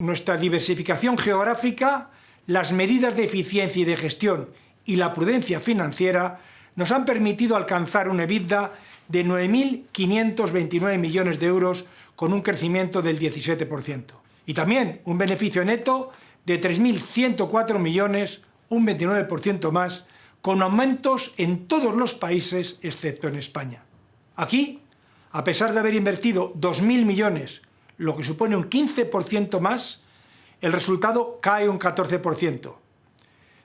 Nuestra diversificación geográfica, las medidas de eficiencia y de gestión y la prudencia financiera nos han permitido alcanzar una EBITDA de 9.529 millones de euros con un crecimiento del 17%. Y también un beneficio neto de 3.104 millones, un 29% más, con aumentos en todos los países excepto en España. Aquí, a pesar de haber invertido 2.000 millones lo que supone un 15% más, el resultado cae un 14%,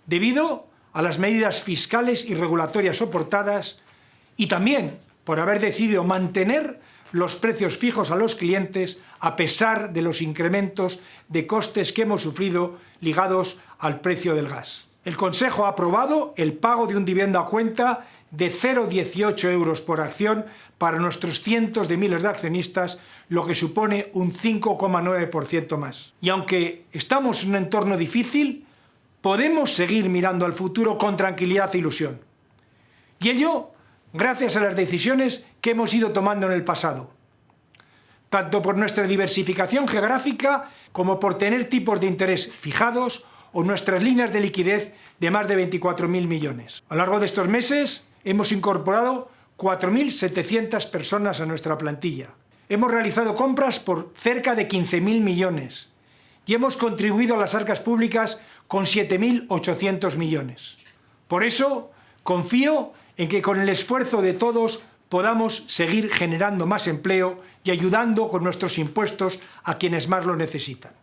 debido a las medidas fiscales y regulatorias soportadas y también por haber decidido mantener los precios fijos a los clientes a pesar de los incrementos de costes que hemos sufrido ligados al precio del gas. El Consejo ha aprobado el pago de un dividendo a cuenta de 0,18 euros por acción para nuestros cientos de miles de accionistas, lo que supone un 5,9% más. Y aunque estamos en un entorno difícil, podemos seguir mirando al futuro con tranquilidad e ilusión. Y ello gracias a las decisiones que hemos ido tomando en el pasado, tanto por nuestra diversificación geográfica como por tener tipos de interés fijados o nuestras líneas de liquidez de más de 24.000 millones. A lo largo de estos meses hemos incorporado 4.700 personas a nuestra plantilla. Hemos realizado compras por cerca de 15.000 millones y hemos contribuido a las arcas públicas con 7.800 millones. Por eso confío en que con el esfuerzo de todos podamos seguir generando más empleo y ayudando con nuestros impuestos a quienes más lo necesitan.